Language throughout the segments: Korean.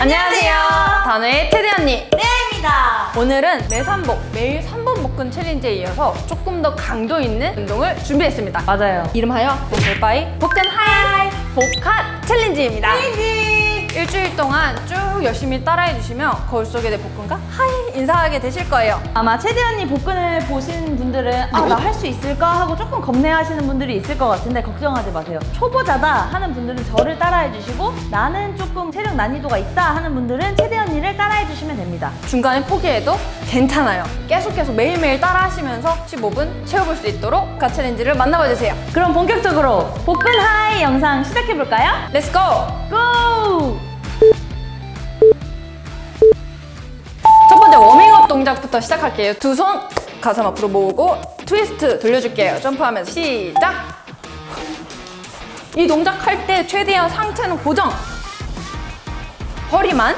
안녕하세요. 단의 테디 언니. 레입니다. 오늘은 매산복 매일 3번 복근 챌린지에 이어서 조금 더 강도 있는 운동을 준비했습니다. 맞아요. 이름하여 복을바이 복근 하이 복핫 챌린지입니다. 챌린지. 일주일 동안 쭉 열심히 따라해 주시면 거울 속에 내 복근과 하이 인사하게 되실 거예요. 아마 채디 언니 복근을 보신 분들은 아 나 할 수 있을까 하고 조금 겁내하시는 분들이 있을 것 같은데 걱정하지 마세요. 초보자다 하는 분들은 저를 따라해 주시고 나는 조금 체력 난이도가 있다 하는 분들은 채디 언니를 따라해 주시면 됩니다. 중간에 포기해도 괜찮아요. 계속해서 매일매일 따라하시면서 15분 채워볼 수 있도록 가 challenge를 만나봐 주세요. 그럼 본격적으로 복근 hi 영상 시작해 볼까요? Let's go! Go! 번째 워밍업 동작부터 시작할게요. 두 손 가슴 앞으로 모으고 트위스트 돌려줄게요. 점프하면서 시작! 이 동작 할 때 최대한 상체는 고정! 허리만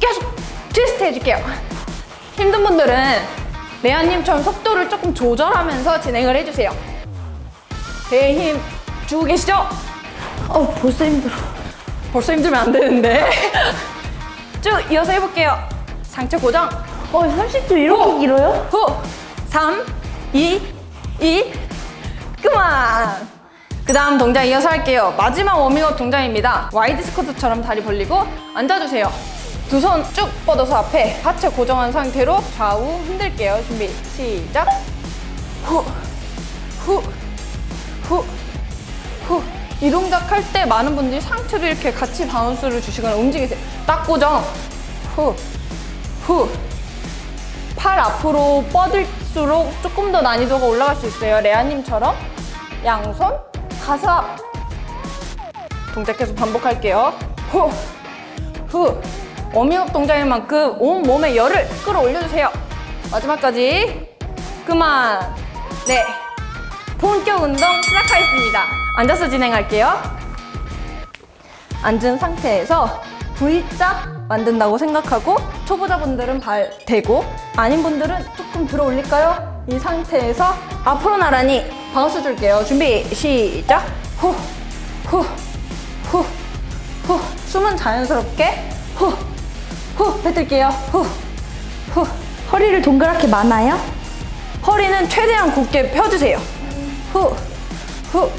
계속 트위스트 해줄게요. 힘든 분들은 레아님처럼 속도를 조금 조절하면서 진행을 해주세요. 배에 힘 주고 계시죠? 어 벌써 힘들어. 벌써 힘들면 안 되는데. 쭉 이어서 해볼게요. 상체 고정. 어 30초 이렇게 길어요? 후! 3, 2, 1, 그만! 그 다음 동작 이어서 할게요. 마지막 워밍업 동작입니다. 와이드 스쿼트처럼 다리 벌리고 앉아주세요. 두 손 쭉 뻗어서 앞에 하체 고정한 상태로 좌우 흔들게요. 준비, 시작! 후, 후, 후, 후. 이 동작 할 때 많은 분들이 상체도 이렇게 같이 bounce를 주시거나 움직이세요. 딱 고정. 후, 후. 팔 앞으로 뻗을수록 조금 더 난이도가 올라갈 수 있어요. 레아님처럼 양손, 가슴 앞. 동작 계속 반복할게요. 후, 후. 워밍업 동작인 만큼 온 몸에 열을 끌어올려주세요. 마지막까지. 그만. 네. 본격 운동 시작하겠습니다. 앉아서 진행할게요. 앉은 상태에서 V자 만든다고 생각하고 초보자분들은 발 대고 아닌 분들은 조금 들어 올릴까요? 이 상태에서 앞으로 나란히 bounce 줄게요. 준비 시작. 후, 후, 후, 후. 숨은 자연스럽게 후, 후 뱉을게요. 후, 후. 허리를 동그랗게 마나요? 허리는 최대한 곧게 펴주세요. 후, 후,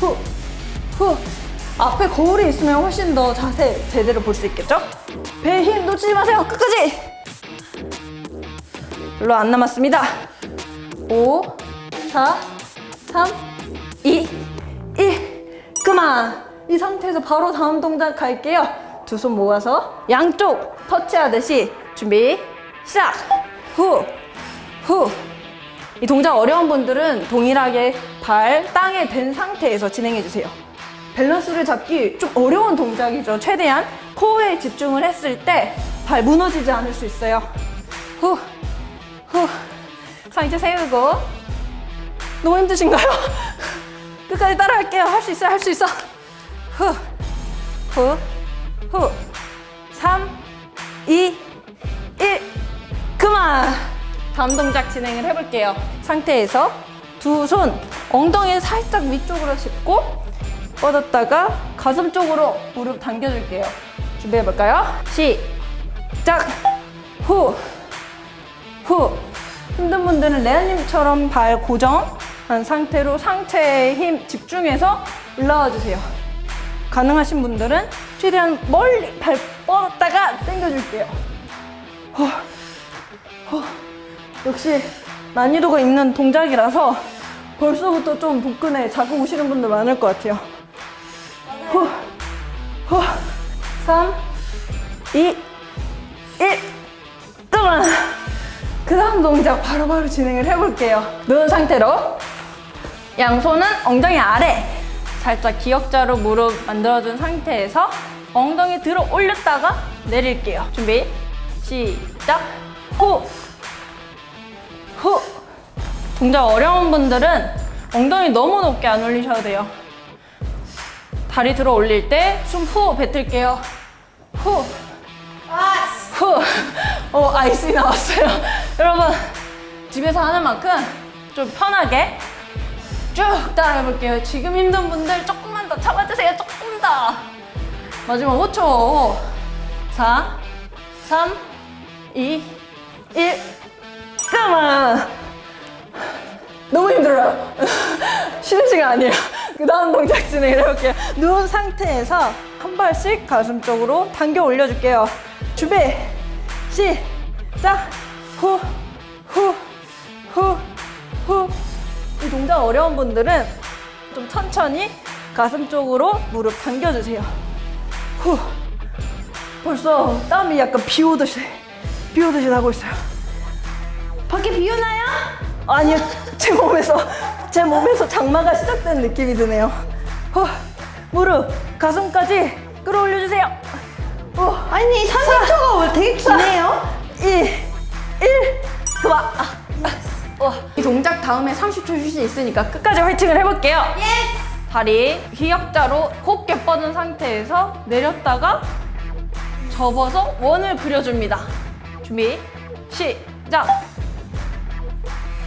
후, 후. 앞에 거울이 있으면 훨씬 더 자세 제대로 볼 수 있겠죠? 배에 힘 놓치지 마세요. 끝까지. 별로 안 남았습니다. 5, 4, 3, 2, 1. 그만. 이 상태에서 바로 다음 동작 갈게요. 두 손 모아서 양쪽 터치하듯이 준비 시작. 후, 후. 이 동작 어려운 분들은 동일하게 발 땅에 댄 상태에서 진행해 주세요. 밸런스를 잡기 좀 어려운 동작이죠. 최대한 코어에 집중을 했을 때 발 무너지지 않을 수 있어요. 후, 후. 상체 세우고. 너무 힘드신가요? 끝까지 따라할게요. 할 수 있어요. 할 수 있어. 후, 후, 후. 3, 2, 1. 그만! 다음 동작 진행을 해볼게요. 상태에서 두 손 엉덩이 살짝 위쪽으로 짚고 뻗었다가 가슴 쪽으로 무릎 당겨줄게요. 준비해볼까요? 시작! 후! 후! 힘든 분들은 레아님처럼 발 고정한 상태로 상체에 힘 집중해서 올라와 주세요. 가능하신 분들은 최대한 멀리 발 뻗었다가 당겨줄게요. 후. 후. 역시 난이도가 있는 동작이라서 벌써부터 좀 복근에 자극 오시는 분들 많을 것 같아요. 후, 후, 3, 2, 1, 그만! 그 다음 동작 바로 바로 진행을 해볼게요. 누운 상태로 양손은 엉덩이 아래 살짝 기역자로 무릎 만들어준 상태에서 엉덩이 들어 올렸다가 내릴게요. 준비, 시작! 후, 후. 동작 어려운 분들은 엉덩이 너무 높게 안 올리셔도 돼요. 다리 들어 올릴 때 숨 후 뱉을게요. 후. 후. 어, 아이스 나왔어요. 여러분, 집에서 하는 만큼 좀 편하게 쭉 따라해 볼게요. 지금 힘든 분들 조금만 더 참아주세요. 조금 더. 마지막 5초. 4, 3, 2, 1. 그만! 너무 힘들어요. 쉬는 시간 아니에요. 그 다음 동작 진행을 해볼게요. 누운 상태에서 한 발씩 가슴 쪽으로 당겨 올려줄게요. 준비, 시작! 후, 후, 후, 후. 이 동작 어려운 분들은 좀 천천히 가슴 쪽으로 무릎 당겨주세요. 후. 벌써 땀이 약간 비 오듯이, 비 오듯이 나고 있어요. 밖에 비 오나요? 아니요, 제 몸에서 제 몸에서 장마가 시작된 느낌이 드네요. 후, 무릎, 가슴까지 끌어올려 주세요. 후, 아니 30초가 되게 기네요. 2, 1, 그만. 아, 아, 와, 이 동작 다음에 30초 휴식 있으니까 끝까지 화이팅을 해볼게요. 다리 기역자로 곱게 뻗은 상태에서 내렸다가 접어서 원을 그려줍니다. 준비, 시작.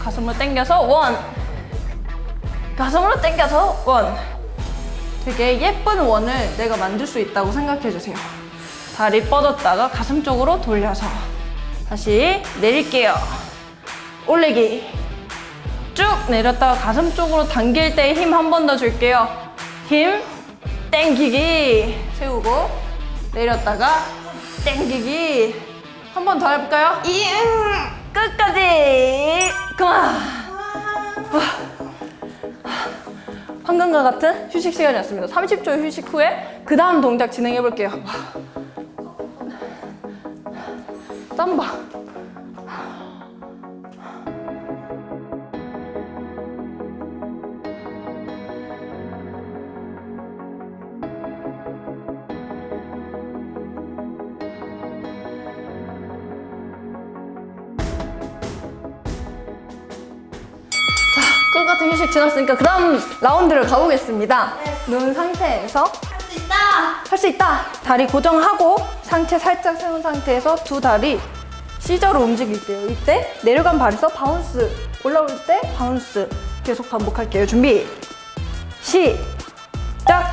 가슴으로 당겨서 원. 가슴으로 당겨서 원. 되게 예쁜 원을 내가 만들 수 있다고 생각해 주세요. 다리 뻗었다가 가슴 쪽으로 돌려서 다시 내릴게요. 올리기. 쭉 내렸다가 가슴 쪽으로 당길 때 힘 한 번 더 줄게요. 힘, 땡기기. 세우고 내렸다가 땡기기. 한 번 더 해볼까요? 끝까지. 방금과 같은 휴식 시간이었습니다. 30초 휴식 후에 그 다음 동작 진행해 볼게요. 땀봐. 지났으니까 그 다음 라운드를 가보겠습니다. 누운 상태에서 할 수 있다. 할 수 있다. 다리 고정하고 상체 살짝 세운 상태에서 두 다리 C자로 움직일게요. 이때 내려간 발에서 bounce, 올라올 때 bounce 계속 반복할게요. 준비. 시작.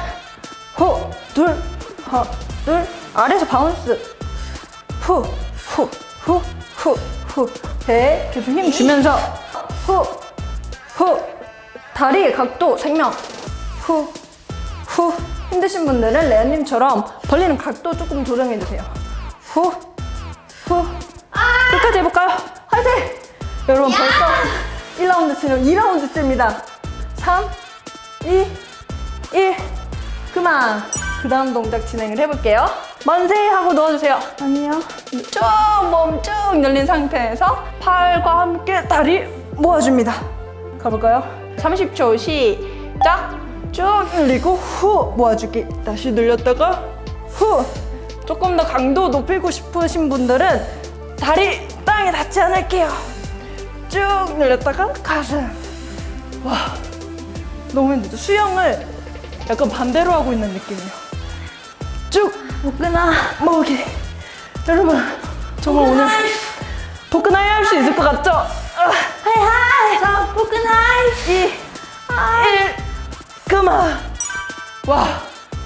호, 둘, 하, 둘. 아래에서 bounce. 후, 후, 후, 후, 후. 배 계속 힘 주면서 후, 후. 다리 각도 생명. 후, 후. 힘드신 분들은 레아님처럼 벌리는 각도 조금 조정해주세요. 후, 후. 끝까지 해볼까요? 화이팅! 여러분 벌써 1라운드 치면 2라운드째입니다. 3, 2, 1. 그만. 그 다음 동작 진행을 해볼게요. 만세 하고 넣어주세요. 아니요. 쭉몸쭉 열린 상태에서 팔과 함께 다리 모아줍니다. 가볼까요? 30초 시작. 쭉 늘리고 후 모아주기. 다시 늘렸다가 후. 조금 더 강도 높이고 싶으신 분들은 다리 땅에 닿지 않을게요. 쭉 늘렸다가 가슴. 와, 너무 힘들죠. 수영을 약간 반대로 하고 있는 느낌이에요. 쭉 복근아. 모으기. 여러분, 정말 오늘 복근하이 할수 있을 것 같죠? 2, 1, 그만. 와,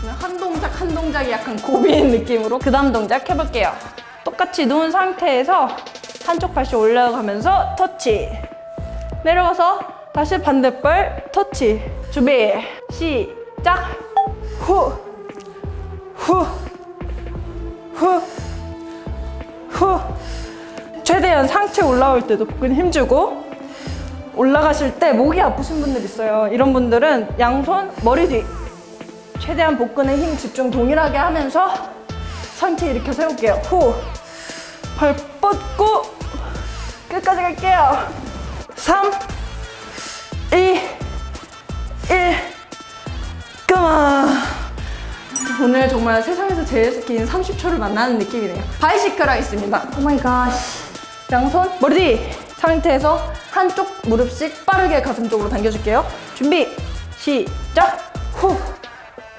그냥 한 동작 한 동작이 약간 고비인 느낌으로 그 다음 동작 해볼게요. 똑같이 누운 상태에서 한쪽 발씩 올라가면서 터치. 내려가서 다시 반대발 터치. 준비, 시작. 후, 후, 후, 후. 최대한 상체 올라올 때도 복근 힘주고 올라가실 때 목이 아프신 분들 있어요. 이런 분들은 양손 머리 뒤 최대한 복근에 힘 집중 동일하게 하면서 상체 일으켜 세울게요. 후. 발 뻗고 끝까지 갈게요. 3 2 1 그만. 오늘 정말 세상에서 제일 긴 30초를 만나는 느낌이네요. bicycle 하겠습니다. oh my god. 양손 머리 뒤 상태에서 한쪽 무릎씩 빠르게 가슴 쪽으로 당겨줄게요. 준비 시작. 후,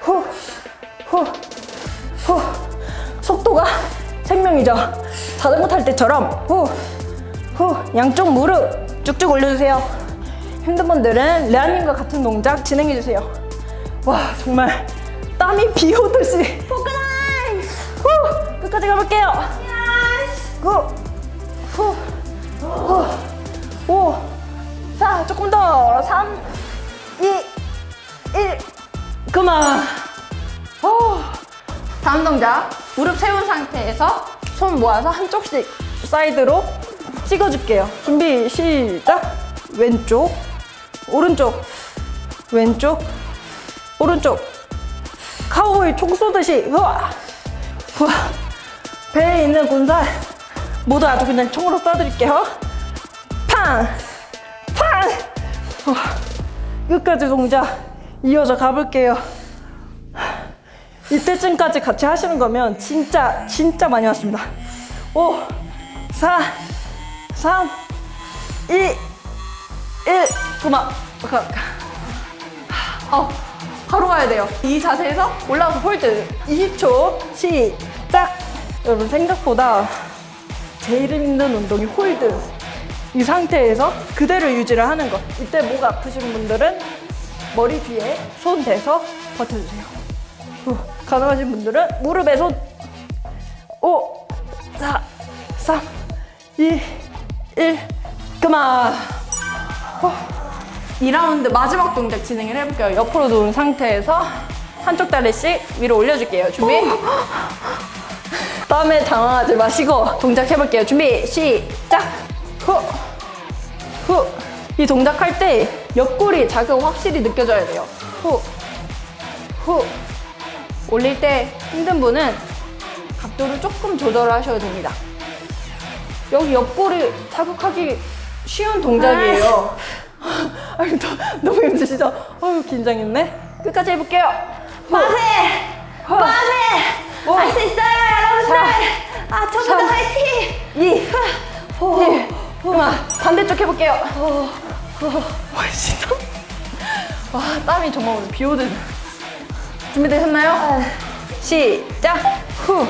후, 후, 후. 속도가 생명이죠. 자전거 탈 때처럼 후, 후. 양쪽 무릎 쭉쭉 올려주세요. 힘든 분들은 레아님과 같은 동작 진행해주세요. 와 정말 땀이 비 오듯이 복근하이. 후, 끝까지 가볼게요. 구, 후, 후, 오, 사, 조금 더. 삼, 이, 일. 그만. 오. 다음 동작 무릎 세운 상태에서 손 모아서 한쪽씩 사이드로 찍어줄게요. 준비 시작. 왼쪽, 오른쪽, 왼쪽, 오른쪽. 카우보이 총 쏘듯이 우와, 우와. 배에 있는 군살 모두 아주 그냥 총으로 쏴드릴게요. 팡, 팡. 우와. 끝까지 동작 이어져 가볼게요. 이때쯤까지 같이 하시는 거면 진짜 진짜 많이 왔습니다. 5, 4, 3, 2, 1. 그만. 가, 가. 어, 바로 가야 돼요. 이 자세에서 올라와서 hold. 20초 시작. 여러분 생각보다 제일 힘든 운동이 hold. 이 상태에서 그대로 유지를 하는 것. 이때 목 아프신 분들은 머리 뒤에 손 대서 버텨주세요. 후, 가능하신 분들은 무릎에 손. 5, 4, 3, 2, 1. 그만. 2라운드 마지막 동작 진행을 해볼게요. 옆으로 누운 상태에서 한쪽 다리씩 위로 올려줄게요. 준비. 땀에 당황하지 마시고 동작 해볼게요. 준비, 시작! 후, 후. 이 동작 할 때 옆구리 자극 확실히 느껴져야 돼요. 후, 후. 올릴 때 힘든 분은 각도를 조금 조절하셔도 됩니다. 여기 옆구리 자극하기 쉬운 동작이에요. 아유, 너, 너무 힘드시죠? 어유 긴장했네. 끝까지 해볼게요. 빠세! 빠세! 오. 할수 있어요, 아, 저보다 삼. 화이팅! 2, 1. 그만 반대쪽 해볼게요. 와, 진짜? 와, 땀이 정말 오늘 비 오듯. 준비되셨나요? 시작! 후,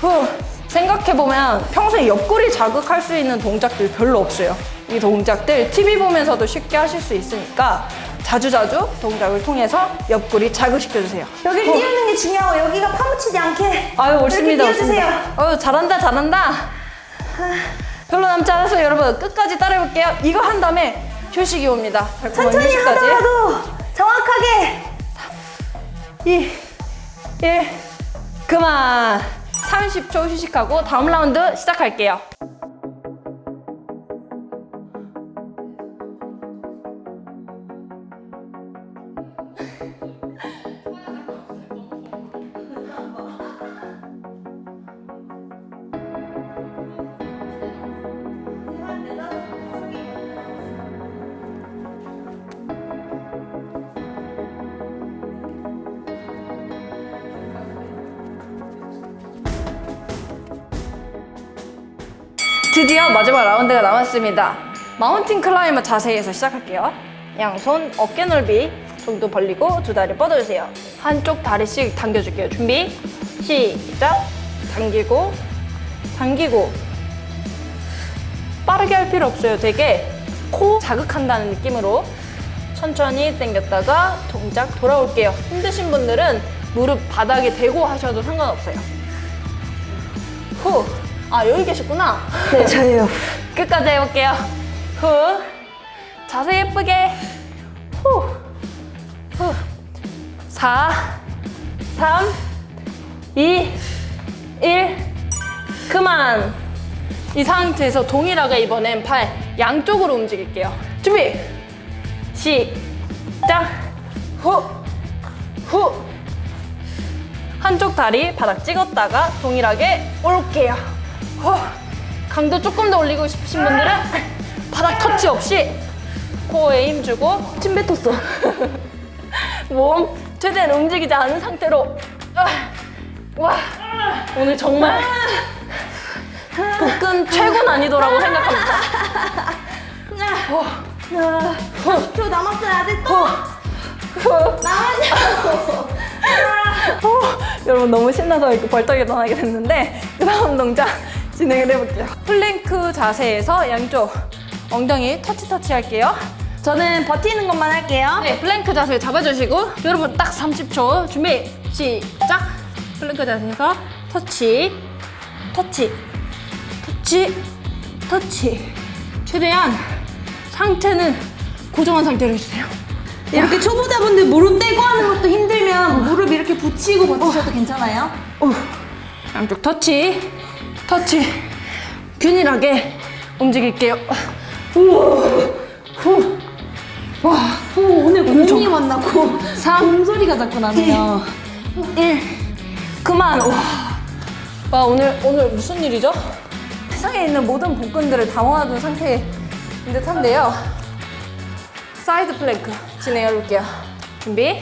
후. 생각해보면 평소에 옆구리 자극할 수 있는 동작들 별로 없어요. 이 동작들 TV 보면서도 쉽게 하실 수 있으니까 자주자주 동작을 통해서 옆구리 자극시켜주세요. 여기 띄우는 게 중요하고 여기가 파묻히지 않게 아유, 옳습니다. 이렇게 띄워주세요. 옳습니다. 아유, 잘한다, 잘한다. 별로 남지 않았어요, 여러분. 끝까지 따라해볼게요. 이거 한 다음에 휴식이 옵니다. 천천히 휴식까지. 하더라도 정확하게 2, 1, 그만. 30초 휴식하고 다음 라운드 시작할게요. 드디어 마지막 라운드가 남았습니다. mountain climber 자세에서 시작할게요. 양손 어깨 넓이 정도 벌리고 두 다리 뻗어주세요. 한쪽 다리씩 당겨줄게요. 준비, 시작. 당기고, 당기고. 빠르게 할 필요 없어요. 되게 코어 자극한다는 느낌으로 천천히 당겼다가 동작 돌아올게요. 힘드신 분들은 무릎 바닥에 대고 하셔도 상관없어요. 후. 아, 여기 계셨구나. 네 저예요 끝까지 해볼게요. 후. 자세 예쁘게. 후. 후. 4, 3, 2, 1. 그만. 이 상태에서 동일하게 이번엔 팔 양쪽으로 움직일게요. 준비. 시작. 후. 후. 한쪽 다리 바닥 찍었다가 동일하게 올게요. 후. 강도 조금 더 올리고 싶으신 분들은 바닥 터치 없이 코어에 힘주고 침 뱉었어. 몸 최대한 움직이지 않은 상태로. 아, 와 오늘 정말 복근 최고 난이도라고 생각합니다. 40초 남았어요 아직 또? 남았냐고 여러분 너무 신나서 이렇게 벌떡 일어나게 됐는데 그 다음 동작 진행을 해볼게요. 플랭크 자세에서 양쪽 엉덩이 터치 터치 할게요. 저는 버티는 것만 할게요 네, 플랭크 자세 잡아주시고 여러분 딱 30초 준비 시작. 플랭크 자세에서 터치, 터치, 터치, 터치. 최대한 상체는 고정한 상태로 해주세요. 이렇게 초보자분들 무릎 떼고 하는 것도 힘들면 무릎 이렇게 붙이고 버티셔도 괜찮아요? 오, 양쪽 터치, 터치. 균일하게 움직일게요. 우와, 후, 와, 오, 오늘 공이 만나고 3, 공소리가 자꾸 나네요. 1. 그만. 와. 와, 오늘, 오늘 무슨 일이죠? 세상에 있는 모든 복근들을 다 모아둔 상태인 듯한데요. 사이드 플랭크 진행해 볼게요. 준비.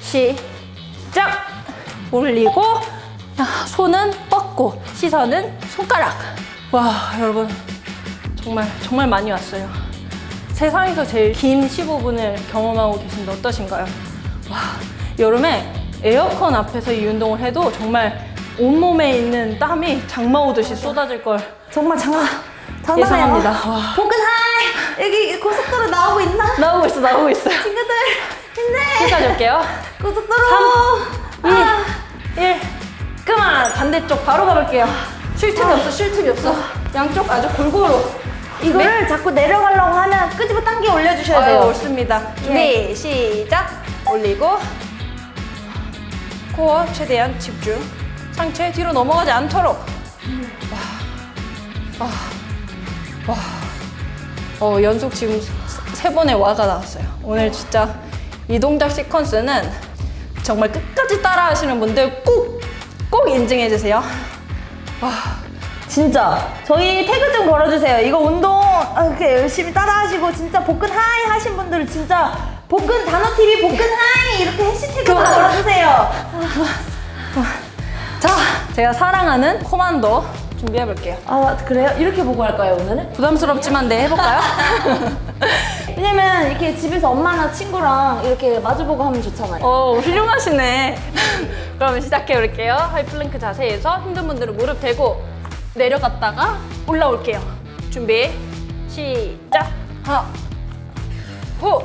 시작. 올리고, 야, 손은 뻗고, 시선은 손가락. 와, 여러분. 정말, 정말 많이 왔어요. 세상에서 제일 긴 15분을 경험하고 계신데 어떠신가요? 와, 여름에 에어컨 앞에서 이 운동을 해도 정말 온몸에 있는 땀이 장마 오듯이 쏟아질 걸 정말 장난, 장난해요. 예상합니다. 와. 복근 high! 여기 고속도로 나오고 있나? 나오고 있어, 나오고 있어요. 친구들, 힘내! 여기까지 올게요. 고속도로! 3, 2, 1. 그만! 반대쪽 바로 가볼게요. 쉴 틈이 없어, 쉴 틈이 없어. 양쪽 아주 골고루. 이거를 자꾸 내려가려고 하면 끄집어 당겨 올려주셔야 아유, 돼요. 옳습니다. 준비, 시작. 올리고. 코어 최대한 집중. 상체 뒤로 넘어가지 않도록. 와. 와. 와. 어, 연속 지금 세 번의 와가 나왔어요. 오늘 진짜 이 동작 시퀀스는 정말 끝까지 따라 하시는 분들 꼭, 꼭 인증해 주세요. 진짜 저희 태그 좀 걸어주세요. 이거 운동 아, 이렇게 열심히 따라하시고 진짜 복근 high 하신 분들은 진짜 복근 단어 TV 복근 high 이렇게 해시태그 좀. 걸어주세요. 자, 제가 사랑하는 코만도 준비해 볼게요. 아 그래요? 이렇게 보고 할까요 오늘은? 부담스럽지만 네, 해볼까요? 왜냐면 이렇게 집에서 엄마나 친구랑 이렇게 마주보고 하면 좋잖아요. 어, 훌륭하시네. 그러면 시작해 볼게요. high 플랭크 자세에서 힘든 분들은 무릎 대고 내려갔다가 올라올게요. 준비, 시작. 하나, 호.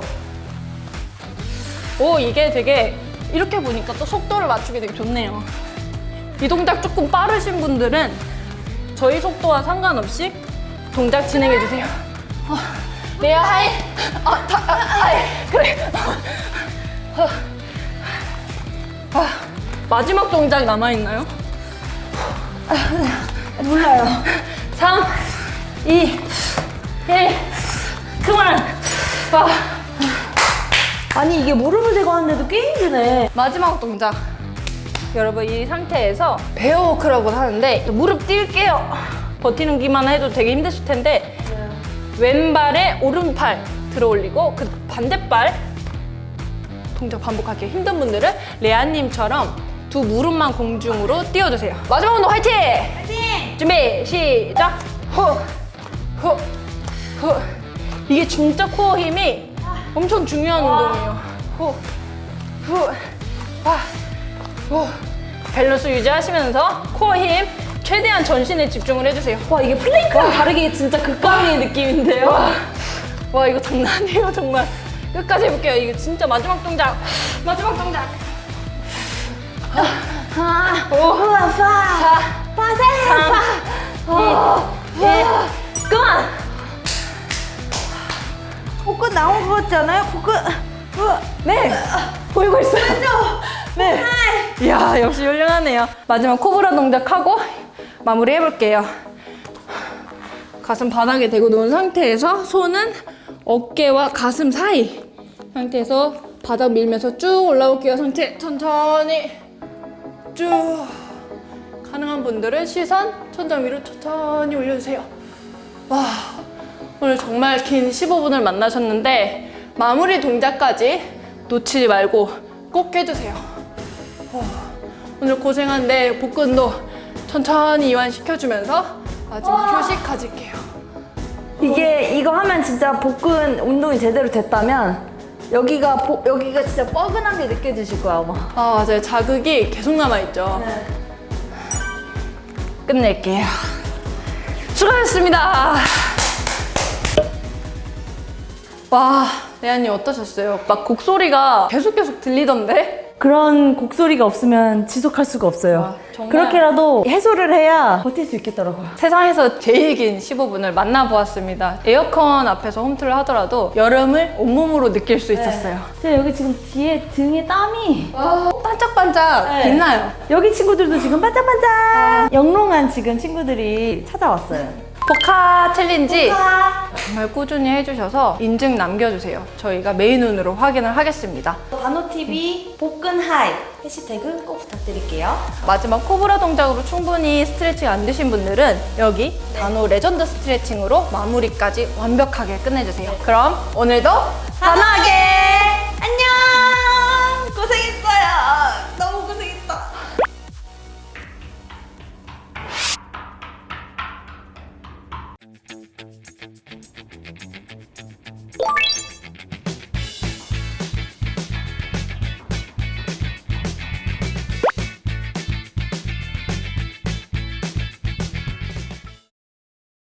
오, 이게 되게 이렇게 보니까 또 속도를 맞추기 되게 좋네요. 이 동작 조금 빠르신 분들은 저희 속도와 상관없이 동작 진행해 주세요. 어, 내야 하이, 아, 다, 아, 하이, 그래. 아, 마지막 동작 남아있나요? 몰라요. 3, 2, 1, 그만! 아, 아니 이게 무릎을 대고 하는데도 꽤 힘드네. 마지막 동작. 여러분, 이 상태에서 베어워크라고 하는데, 무릎 뛸게요. 버티는 기만 해도 되게 힘드실 텐데, 왼발에 오른팔 들어 올리고, 그 반대발 동작 반복할게요. 힘든 분들은 레아님처럼 두 무릎만 공중으로 띄워주세요. 마지막 운동 화이팅! 화이팅! 준비 시작 후, 후, 후. 이게 진짜 코어 힘이 엄청 중요한 운동이에요 후, 후, 아, 후. 밸런스 유지하시면서 코어 힘 최대한 전신에 집중을 해주세요. 와 이게 플랭크랑 다르게 진짜 극강의 느낌인데요. 와, 와 이거 장난 아니에요 정말. 끝까지 해볼게요. 이거 진짜 마지막 동작. 마지막 동작. 하나, 오, 파, 사, 파세, 삼, 이, 일, 그만 복근 나온 것 같지 않아요? 복근. 네 보이고 있어요. 네. 이야 역시 훌륭하네요. 마지막 코브라 동작하고 마무리 해볼게요. 가슴 바닥에 대고 놓은 상태에서 손은 어깨와 가슴 사이 상태에서 바닥 밀면서 쭉 올라올게요 상체. 천천히. 쭉. 가능한 분들은 시선 천장 위로 천천히 올려주세요. 와 오늘 정말 긴 15분을 만나셨는데 마무리 동작까지 놓치지 말고 꼭 해주세요. 어, 오늘 고생한데 복근도 천천히 이완시켜주면서 마지막 휴식 가질게요. 이게 이거 하면 진짜 복근 운동이 제대로 됐다면 여기가 보, 여기가 진짜 뻐근한 게 느껴지실 거야 아마. 아 맞아요. 자극이 계속 남아있죠. 끝낼게요. 수고하셨습니다. 와 레아님 어떠셨어요? 막 곡소리가 계속 계속 들리던데? 그런 곡소리가 없으면 지속할 수가 없어요. 와, 정말. 그렇게라도 해소를 해야 버틸 수 있겠더라고요. 세상에서 제일 긴 15분을 만나보았습니다. 에어컨 앞에서 홈트를 하더라도 여름을 온몸으로 느낄 수 있었어요. 제가 여기 지금 뒤에 등에 땀이 반짝반짝 네. 빛나요. 여기 친구들도 지금 반짝반짝 영롱한 지금 친구들이 찾아왔어요. 포카 챌린지 정말 꾸준히 해주셔서 인증 남겨주세요. 저희가 매의 눈으로 확인을 하겠습니다. 다노TV 복근 하이 해시태그 꼭 부탁드릴게요. 마지막 코브라 동작으로 충분히 스트레칭 안 되신 분들은 여기 다노 레전드 스트레칭으로 마무리까지 완벽하게 끝내주세요. 그럼 오늘도 단호하게